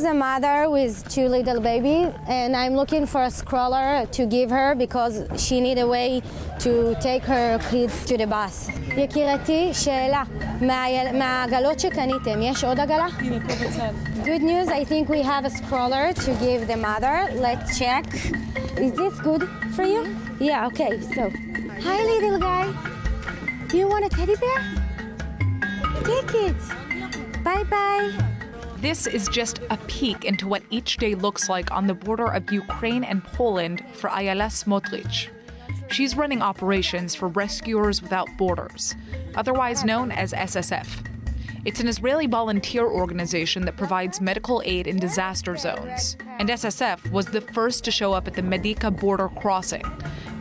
is a mother with two little babies, and I'm looking for a scroller to give her because she need a way to take her kids to the bus. יקירתי, שאלה, מה- מהעגלות שקניתם, יש עוד עגלה? הנה, פה בצד. Good news, I think we have a scroller to give the mother. Let's check. Is this good for you? Yeah, okay, so. Hi, little guy. You want a teddy bear? Take it. Bye bye. This is just a peek into what each day looks like on the border of Ukraine and Poland for Ayala Smotrich. She's running operations for Rescuers Without Borders, otherwise known as SSF. It's an Israeli volunteer organization that provides medical aid in disaster zones. And SSF was the first to show up at the Medyka border crossing,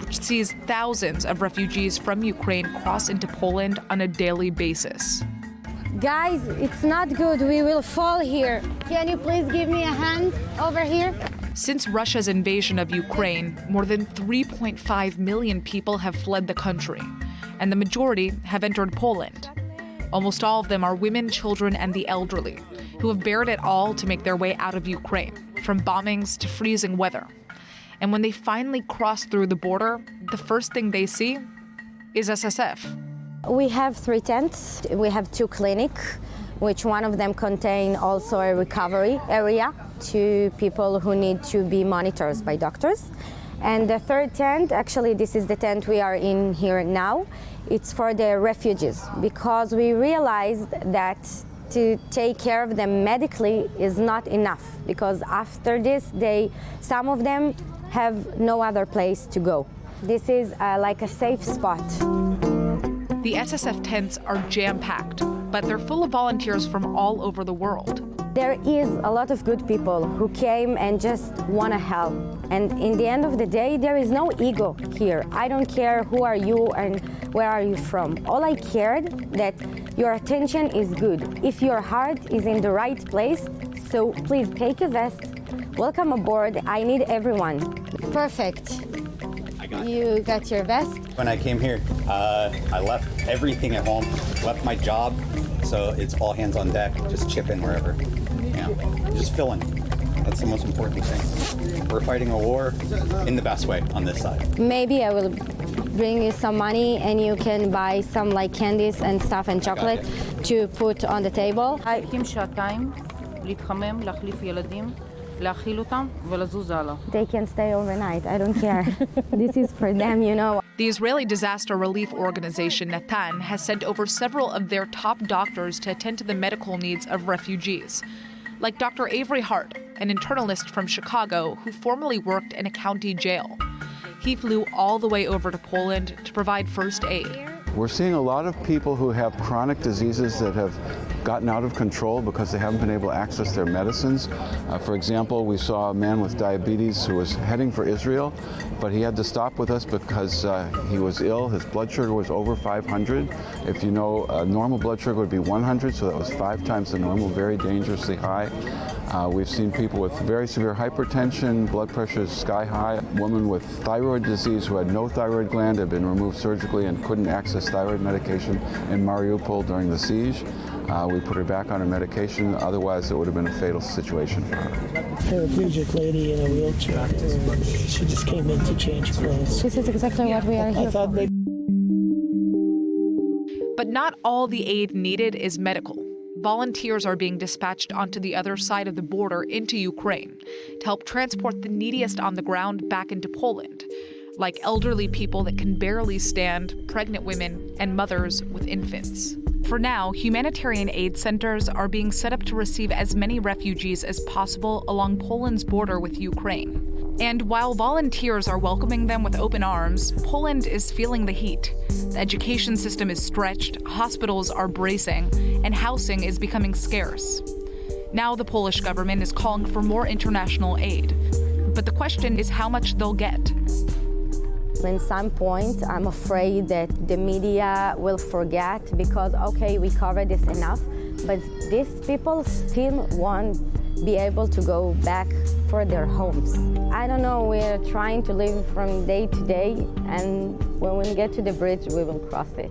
which sees thousands of refugees from Ukraine cross into Poland on a daily basis. Guys, it's not good. We will fall here. Can you please give me a hand over here? Since Russia's invasion of Ukraine, more than 3.5 million people have fled the country, and the majority have entered Poland. Almost all of them are women, children, and the elderly, who have bared it all to make their way out of Ukraine, from bombings to freezing weather. And when they finally cross through the border, the first thing they see is SSF. We have three tents. We have two clinics, which one of them contain also a recovery area to people who need to be monitored by doctors. And the third tent, actually this is the tent we are in here now, it's for the refugees because we realized that to take care of them medically is not enough because after this they some of them have no other place to go. This is uh, like a safe spot. The SSF tents are jam packed, but they're full of volunteers from all over the world. There is a lot of good people who came and just want to help. And in the end of the day, there is no ego here. I don't care who are you and where are you from. All I cared that your attention is good. If your heart is in the right place, so please take a vest. Welcome aboard. I need everyone. Perfect. You got your vest? When I came here, uh, I left everything at home, left my job, so it's all hands on deck, just chipping wherever. Yeah, just filling. That's the most important thing. We're fighting a war in the best way on this side. Maybe I will bring you some money and you can buy some like candies and stuff and chocolate to put on the table. I, מחכים שעתיים, להתחמם, להחליף ילדים, להאכיל אותם ולזוז הלאה. they can stay overnight. I don't care. this is for them, you know. The Israeli disaster relief organization Natan has sent over several of their top doctors to attend to the medical needs of refugees, like Dr. Avery Hart, an internalist from Chicago who formerly worked in a county jail. He flew all the way over to Poland to provide first aid. We're seeing a lot of people who have chronic diseases that have gotten out of control because they haven't been able to access their medicines. Uh, for example, we saw a man with diabetes who was heading for Israel, but he had to stop with us because uh, he was ill. His blood sugar was over 500. If you know, normal blood sugar would be 100, so that was five times the normal, very dangerously high. Uh, we've seen people with very severe hypertension, blood pressure is sky high. A woman with thyroid disease who had no thyroid gland had been removed surgically and couldn't access thyroid medication in Mariupol during the siege. Uh, we put her back on her medication, otherwise it would have been a fatal situation for her. paraplegic lady in a wheelchair. She just came in to change clothes. This is exactly what we are here for. But not all the aid needed is medical. Volunteers are being dispatched onto the other side of the border into Ukraine to help transport the neediest on the ground back into Poland, like elderly people that can barely stand, pregnant women, and mothers with infants. For now, humanitarian aid centers are being set up to receive as many refugees as possible along Poland's border with Ukraine. And while volunteers are welcoming them with open arms, Poland is feeling the heat. The education system is stretched, hospitals are bracing, and housing is becoming scarce. Now the Polish government is calling for more international aid. But the question is how much they'll get. In some point, I'm afraid that the media will forget because, okay, we covered this enough, but these people still won't be able to go back for their homes. I don't know, we're trying to live from day to day, and when we get to the bridge, we will cross it.